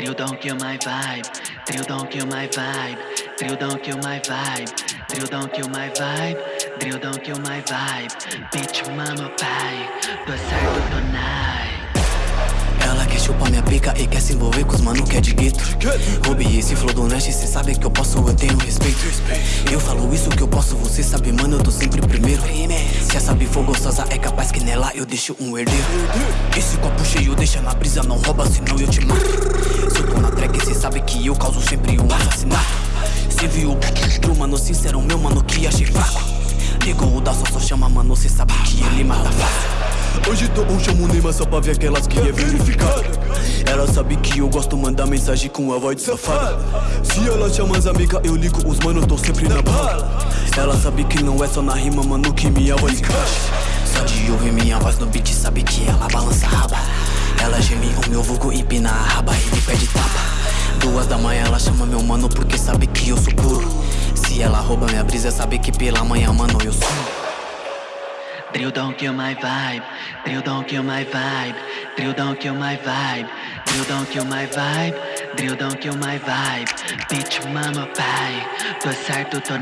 Drill don't kill my vibe. Drill don't kill my vibe. Drill don't kill my vibe. Drill don't kill my vibe. Don't kill my vibe. Bitch, mama, pai. Tô certo, nice. Ela chupar minha pica e quer se envolver com os mano que é de gueto. Ruby, esse flow do Nash, cê sabe que eu posso, eu tenho respeito. Eu falo isso que eu posso, você sabe mano, eu tô sempre primeiro. Se essa for gostosa é capaz que nela eu deixo um herdeiro. Esse copo cheio deixa na brisa, não rouba senão eu te mato. Se eu tô na track, cê sabe que eu causo sempre um assassinato. Cê viu o mano sincero, meu mano que achei fraco Ligou o da só, só chama mano, cê sabe que ele mata fácil Hoje tô um chamo Neymar só pra ver aquelas que é verificada Ela sabe que eu gosto mandar mensagem com a voz de safada. Se ela chama as amigas eu ligo os mano, tô sempre na bala Ela sabe que não é só na rima, mano, que minha voz encaixa. Só de ouvir minha voz no beat sabe que ela balança a raba. Ela geme o meu vulgo, empina a raba e me pede tapa. Duas da manhã ela chama meu mano porque sabe que eu sou puro. Se ela rouba minha brisa sabe que pela manhã, mano, eu sou Drill don't kill my vibe. Drill don't kill my vibe. Drill don't kill my vibe. Drill don't kill my vibe. Drill don't kill my vibe. Bitch, mama, pai. Tô certo, tô.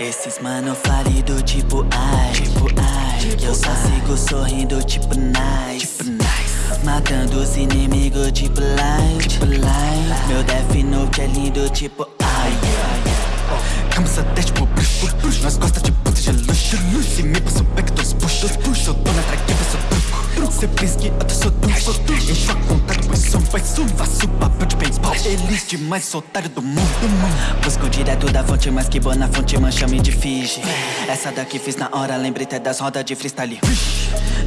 Esses mano falido tipo ai, tipo ai. Eu só sigo sorrindo tipo nice, tipo nice. Matando os inimigos tipo light, tipo light. Meu Death Note é lindo tipo Cabeça até tipo bruxo, nós gosta de puta de luxo. Se me passa o back dos puxos, eu tô na track, eu sou truco. Cê pensa que até sou tu, encho a conta, depois som, vai sum, faço papel de paintball. Eles demais, otário do mundo, mundo. Busco direto da fonte, mas que boa na fonte, mancha-me de Fiji. Essa daqui fiz na hora, lembrei até das rodas de freestyle.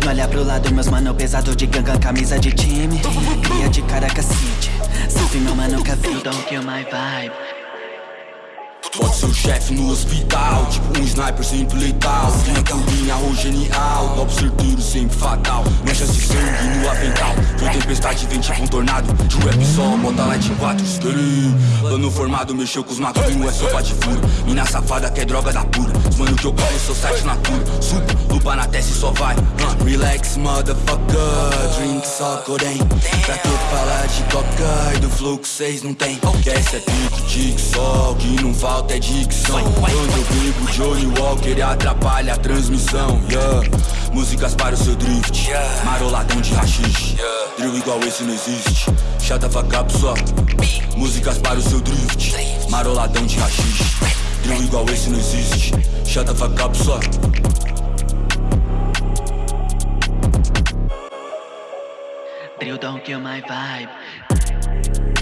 Não olha pro lado, meus mano pesado de ganga, camisa de time. Cria de Caracas City. Salve meu mano, Cavite. Don't kill my vibe. Pode ser o chefe no hospital Tipo um sniper sempre letal. Minha turbina arroz genial Golpe certeiro sempre fatal. Manchas de sangue no avental. Foi tempestade, vem tipo um tornado. De rap só, bota light 4 Plano formado, mexeu com os macuinhos É sopa de furo. Mina safada que é droga da pura. Os mano que eu corro, sou site natura Supa, lupa na testa e só vai. Uh, Relax, motherfucker. Drink só corém Pra que coca E do flow que cês não tem Que essa é pique, tique só Que não falta é dicção. Quando eu brigo Johnny Walker atrapalha a transmissão yeah. Músicas para o seu drift Maroladão de rachixe. Drill igual esse não existe. Chata fuck só. Músicas para o seu drift Maroladão de rachixe. Drill igual esse não existe. Chata fuck só. Drill don't kill my vibe Bye.